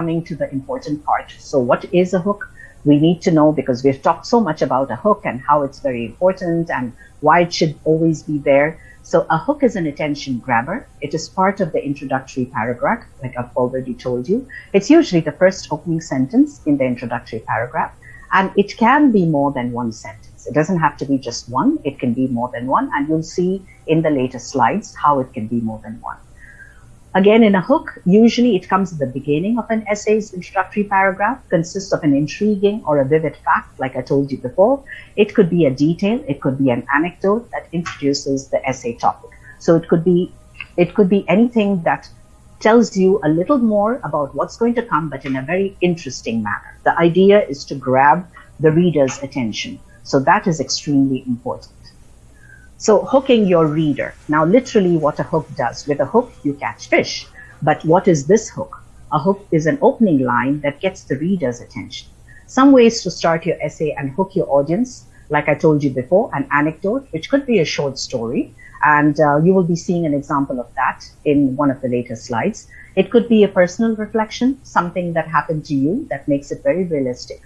coming to the important part. So what is a hook? We need to know because we've talked so much about a hook and how it's very important and why it should always be there. So a hook is an attention grabber. It is part of the introductory paragraph, like I've already told you. It's usually the first opening sentence in the introductory paragraph, and it can be more than one sentence. It doesn't have to be just one. It can be more than one, and you'll see in the later slides how it can be more than one. Again, in a hook, usually it comes at the beginning of an essay's introductory paragraph, consists of an intriguing or a vivid fact, like I told you before. It could be a detail, it could be an anecdote that introduces the essay topic. So it could be, it could be anything that tells you a little more about what's going to come, but in a very interesting manner. The idea is to grab the reader's attention. So that is extremely important. So hooking your reader. Now, literally what a hook does. With a hook, you catch fish. But what is this hook? A hook is an opening line that gets the reader's attention. Some ways to start your essay and hook your audience, like I told you before, an anecdote, which could be a short story. And uh, you will be seeing an example of that in one of the later slides. It could be a personal reflection, something that happened to you that makes it very realistic.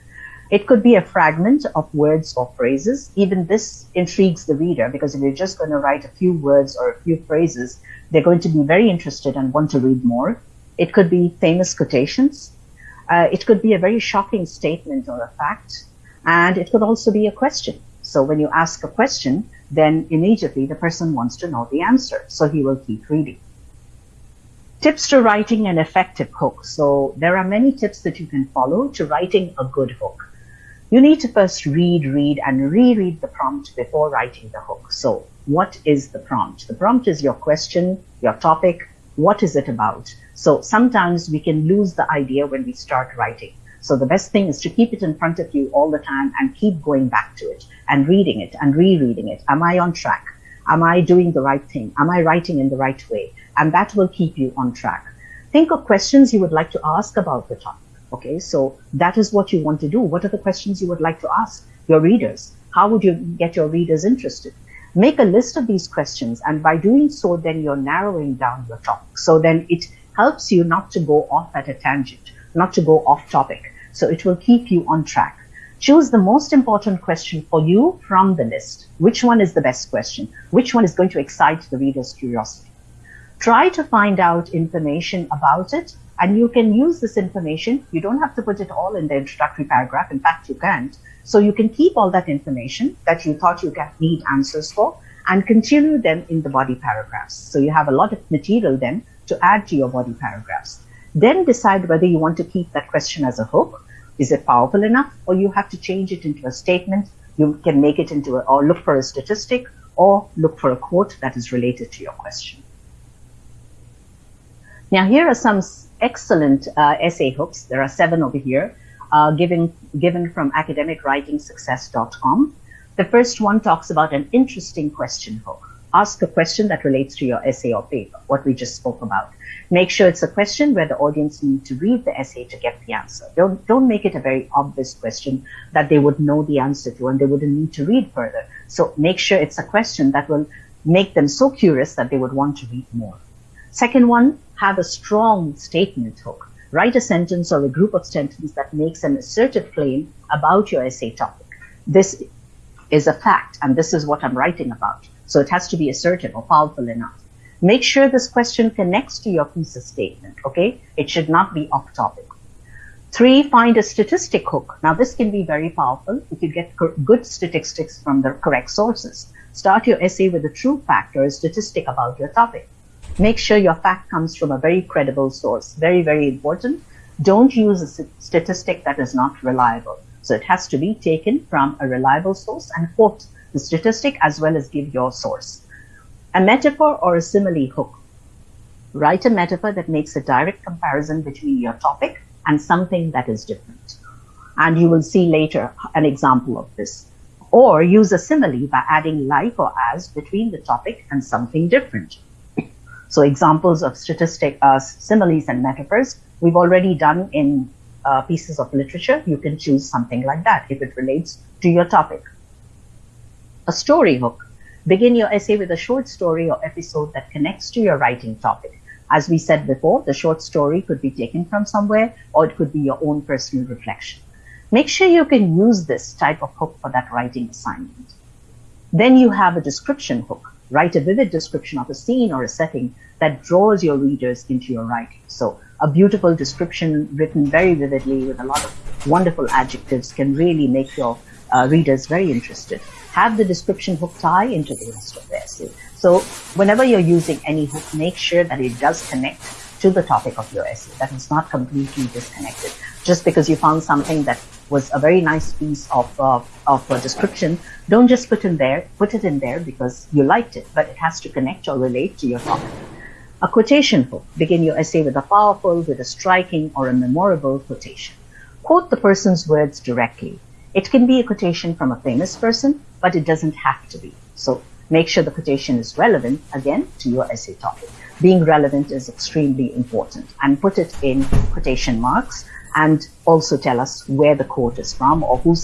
It could be a fragment of words or phrases. Even this intrigues the reader because if you're just going to write a few words or a few phrases, they're going to be very interested and want to read more. It could be famous quotations. Uh, it could be a very shocking statement or a fact. And it could also be a question. So when you ask a question, then immediately the person wants to know the answer. So he will keep reading. Tips to writing an effective hook. So there are many tips that you can follow to writing a good hook you need to first read, read, and reread the prompt before writing the hook. So what is the prompt? The prompt is your question, your topic, what is it about? So sometimes we can lose the idea when we start writing. So the best thing is to keep it in front of you all the time and keep going back to it and reading it and rereading it. Am I on track? Am I doing the right thing? Am I writing in the right way? And that will keep you on track. Think of questions you would like to ask about the topic. Okay, so that is what you want to do. What are the questions you would like to ask your readers? How would you get your readers interested? Make a list of these questions, and by doing so, then you're narrowing down your topic. So then it helps you not to go off at a tangent, not to go off topic. So it will keep you on track. Choose the most important question for you from the list. Which one is the best question? Which one is going to excite the reader's curiosity? Try to find out information about it and you can use this information. You don't have to put it all in the introductory paragraph. In fact, you can't. So you can keep all that information that you thought you need answers for and continue them in the body paragraphs. So you have a lot of material then to add to your body paragraphs. Then decide whether you want to keep that question as a hook. Is it powerful enough? Or you have to change it into a statement. You can make it into a, or look for a statistic or look for a quote that is related to your question. Now, here are some excellent uh, essay hooks. There are seven over here, uh, given, given from academicwritingsuccess.com. The first one talks about an interesting question hook. Ask a question that relates to your essay or paper, what we just spoke about. Make sure it's a question where the audience need to read the essay to get the answer. Don't, don't make it a very obvious question that they would know the answer to and they wouldn't need to read further. So make sure it's a question that will make them so curious that they would want to read more. Second one, have a strong statement hook. Write a sentence or a group of sentences that makes an assertive claim about your essay topic. This is a fact, and this is what I'm writing about. So it has to be assertive or powerful enough. Make sure this question connects to your thesis statement, okay? It should not be off topic. Three, find a statistic hook. Now, this can be very powerful if you get good statistics from the correct sources. Start your essay with a true fact or a statistic about your topic. Make sure your fact comes from a very credible source. Very, very important. Don't use a statistic that is not reliable. So it has to be taken from a reliable source and quote the statistic as well as give your source. A metaphor or a simile hook. Write a metaphor that makes a direct comparison between your topic and something that is different. And you will see later an example of this. Or use a simile by adding like or as between the topic and something different. So examples of statistic uh, similes and metaphors we've already done in uh, pieces of literature. You can choose something like that if it relates to your topic. A story hook. Begin your essay with a short story or episode that connects to your writing topic. As we said before, the short story could be taken from somewhere or it could be your own personal reflection. Make sure you can use this type of hook for that writing assignment. Then you have a description hook. Write a vivid description of a scene or a setting that draws your readers into your writing. So a beautiful description written very vividly with a lot of wonderful adjectives can really make your uh, readers very interested. Have the description hook tie into the rest of the essay. So whenever you're using any hook, make sure that it does connect to the topic of your essay, that it's not completely disconnected. Just because you found something that was a very nice piece of, uh, of a description, don't just put in there, put it in there because you liked it, but it has to connect or relate to your topic. A quotation hook. Begin your essay with a powerful, with a striking, or a memorable quotation. Quote the person's words directly. It can be a quotation from a famous person, but it doesn't have to be. So make sure the quotation is relevant, again, to your essay topic. Being relevant is extremely important and put it in quotation marks and also tell us where the quote is from or who